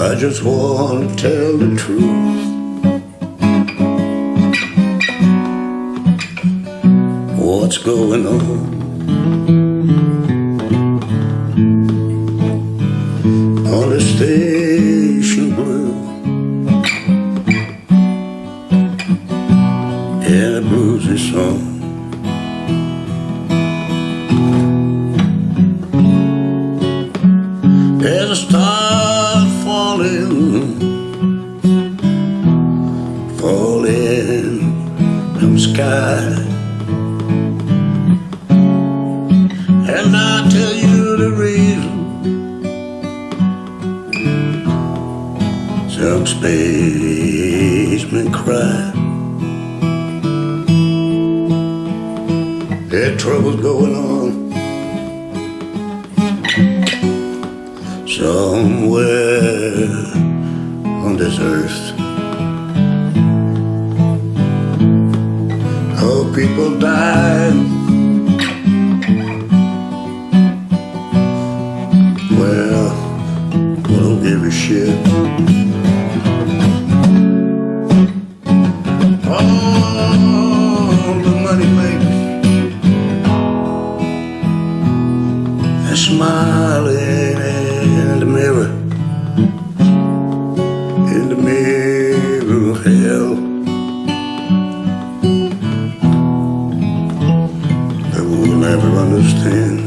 I just want to tell the truth. What's going on? On the station blue. And the blues is song. There's a star falling, falling from sky. And I tell you the reason. Some spacemen cry. Their trouble's going on. Somewhere on this earth. Oh, people die. Well, we don't give a shit. All the money makers are smiling mirror, in the mirror of hell. That we'll never understand.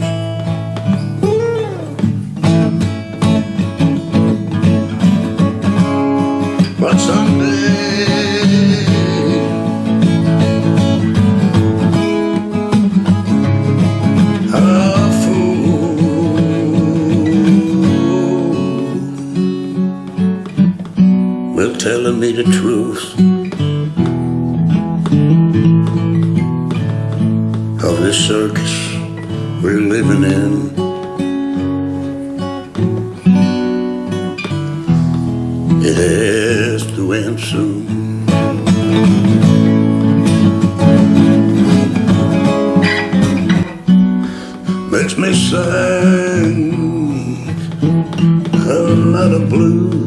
Will tell me the truth of this circus we're living in. It has to end soon. Makes me sing another blues.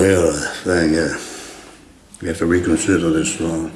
Well, I think uh, we have to reconsider this song.